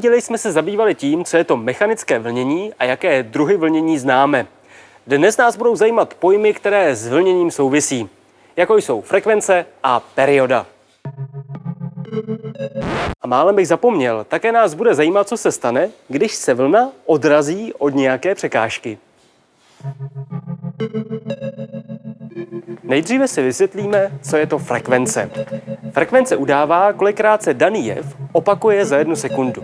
díle jsme se zabývali tím, co je to mechanické vlnění a jaké druhy vlnění známe. Dnes nás budou zajímat pojmy, které s vlněním souvisí, jako jsou frekvence a perioda. A málem bych zapomněl, také nás bude zajímat, co se stane, když se vlna odrazí od nějaké překážky. Nejdříve si vysvětlíme, co je to frekvence. Frekvence udává, kolikrát se daný jev opakuje za jednu sekundu.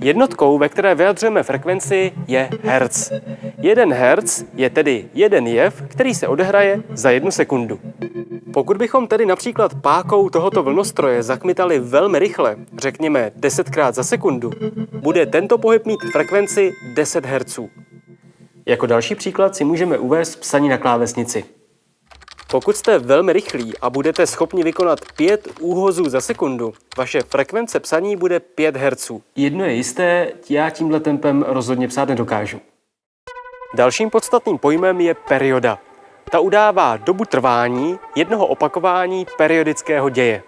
Jednotkou, ve které vyjadřujeme frekvenci, je hertz. Jeden hertz je tedy jeden jev, který se odehraje za jednu sekundu. Pokud bychom tedy například pákou tohoto vlnostroje zakmitali velmi rychle, řekněme 10 krát za sekundu, bude tento pohyb mít frekvenci 10 Hz. Jako další příklad si můžeme uvést psaní na klávesnici. Pokud jste velmi rychlí a budete schopni vykonat 5 úhozů za sekundu, vaše frekvence psaní bude 5 Hz. Jedno je jisté, já tímhle tempem rozhodně psát nedokážu. Dalším podstatným pojmem je perioda. Ta udává dobu trvání jednoho opakování periodického děje.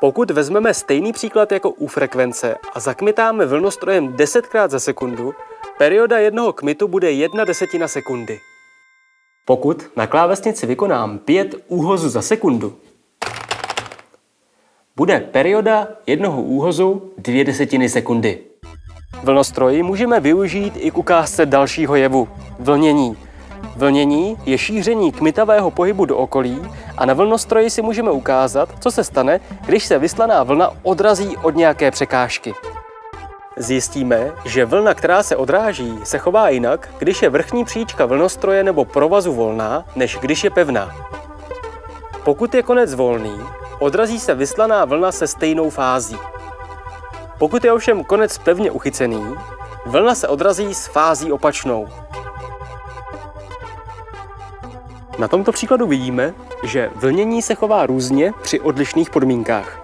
Pokud vezmeme stejný příklad jako u frekvence a zakmitáme vlnostrojem 10krát za sekundu, perioda jednoho kmitu bude 1 desetina sekundy. Pokud na klávesnici vykonám 5 úhozů za sekundu, bude perioda jednoho úhozu 2 desetiny sekundy. Vlnostroj můžeme využít i k ukázce dalšího jevu – vlnění. Vlnění je šíření kmitavého pohybu do okolí a na vlnostroji si můžeme ukázat, co se stane, když se vyslaná vlna odrazí od nějaké překážky. Zjistíme, že vlna, která se odráží, se chová jinak, když je vrchní příčka vlnostroje nebo provazu volná, než když je pevná. Pokud je konec volný, odrazí se vyslaná vlna se stejnou fází. Pokud je ovšem konec pevně uchycený, vlna se odrazí s fází opačnou. Na tomto příkladu vidíme, že vlnění se chová různě při odlišných podmínkách.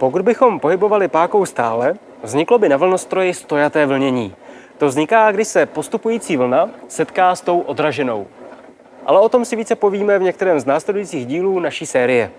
Pokud bychom pohybovali pákou stále, vzniklo by na vlnostroji stojaté vlnění. To vzniká, když se postupující vlna setká s tou odraženou. Ale o tom si více povíme v některém z následujících dílů naší série.